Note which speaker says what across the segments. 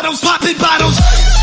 Speaker 1: bottles, popping bottles.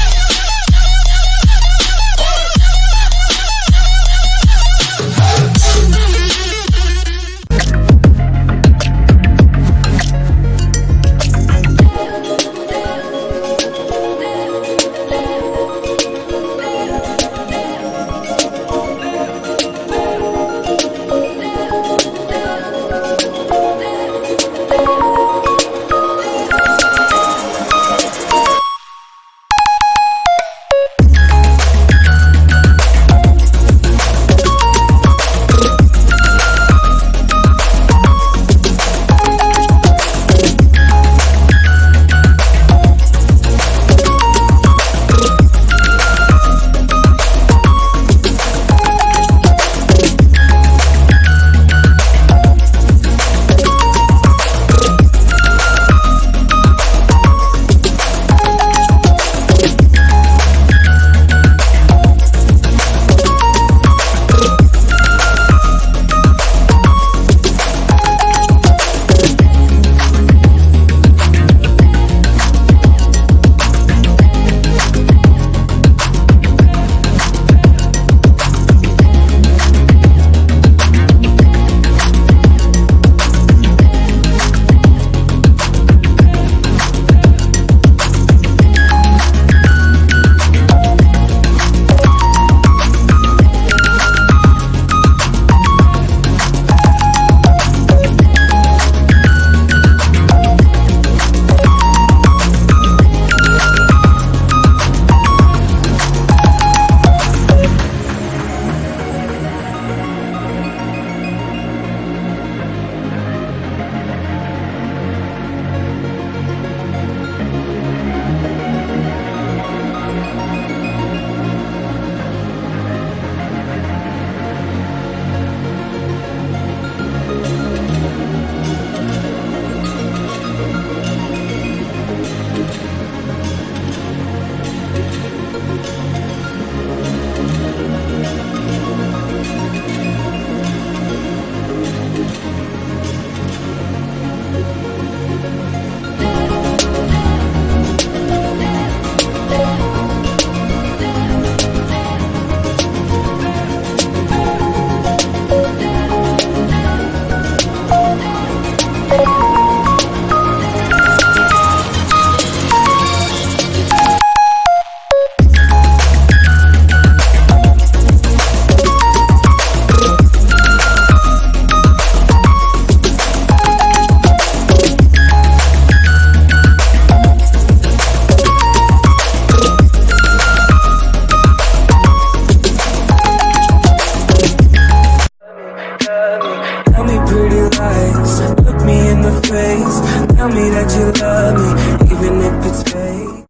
Speaker 1: Look me in the face. Tell me that you love me Even if it's fake.